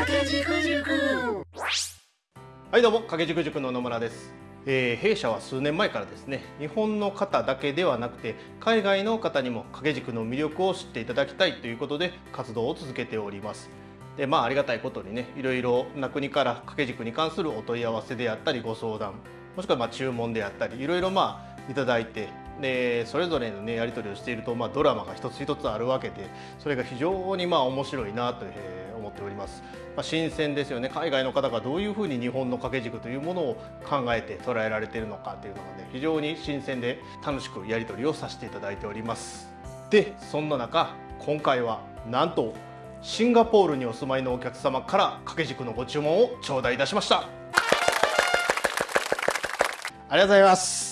掛軸塾はいどうも掛け軸塾の野村です、えー弊社は数年前からですね日本の方だけではなくて海外の方にも掛け軸の魅力を知っていただきたいということで活動を続けております。でまあありがたいことにねいろいろな国から掛け軸に関するお問い合わせであったりご相談もしくはまあ注文であったりいろいろまあいただいてでそれぞれのねやり取りをしていると、まあ、ドラマが一つ一つあるわけでそれが非常にまあ面白いなと、思っております、まあ、新鮮ですよね。海外の方がどういうふうに日本の掛け軸というものを考えて捉えられているのかというのがね非常に新鮮で楽しくやり取りをさせていただいております。でそんな中今回はなんとシンガポールにお住まいのお客様から掛け軸のご注文を頂戴いたしました。ありがとうございます。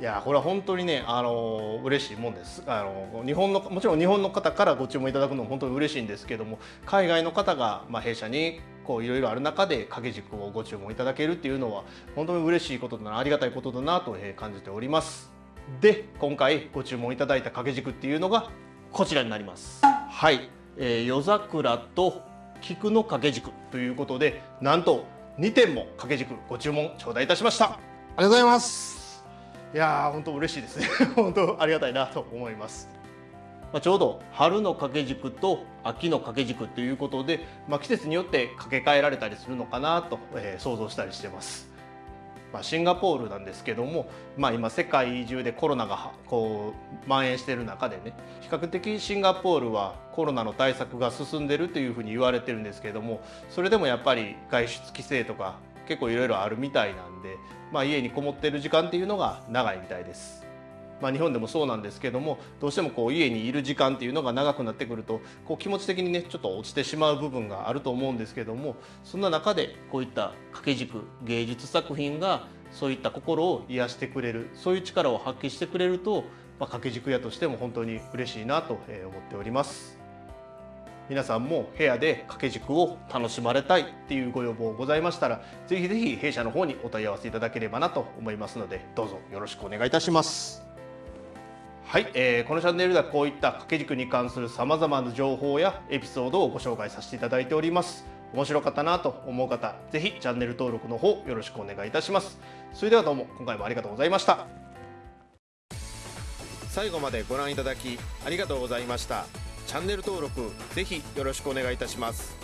いやこれは本当にねあの嬉しいもんです。あの日本のもちろん日本の方からご注文いただくのも本当に嬉しいんですけども海外の方がまあ弊社にこういろいろある中で掛け軸をご注文いただけるっていうのは本当に嬉しいことだなありがたいことだなと感じております。で今回ご注文いただいた掛け軸っていうのがこちらになります。はい、えー夜桜と菊の掛け軸ということでなんと2点も掛け軸ご注文頂戴いたしました。ありがとうございます。いやー本当嬉しいですね。本当ありがたいなと思います。まあ、ちょうど春の掛け軸と秋の掛け軸ということで、まあ、季節によって掛け替えられたりするのかなと、えー想像したりしてます。まあ、シンガポールなんですけども、まあ、今世界中でコロナがこう蔓延している中でね比較的シンガポールはコロナの対策が進んでるというふうに言われてるんですけどもそれでもやっぱり外出規制とか結構いろいろあるみたいなんで、まあ、家にこもってる時間っていうのが長いみたいです。まあ、日本でもそうなんですけどもどうしてもこう家にいる時間っていうのが長くなってくるとこう気持ち的にねちょっと落ちてしまう部分があると思うんですけどもそんな中でこういった掛け軸芸術作品がそういった心を癒してくれるそういう力を発揮してくれると、まあ、掛け軸屋としても本当に嬉しいなと思っております。皆さんも部屋で掛け軸を楽しまれたいっていうご要望ございましたらぜひぜひ弊社の方にお問い合わせいただければなと思いますのでどうぞよろしくお願いいたします。はい、えーこのチャンネルではこういった掛け軸に関するさまざまな情報やエピソードをご紹介させていただいております。面白かったなと思う方ぜひチャンネル登録の方よろしくお願いいたします。それではどうも今回もありがとうございました。最後までご覧いただきありがとうございました。チャンネル登録ぜひよろしくお願いいたします。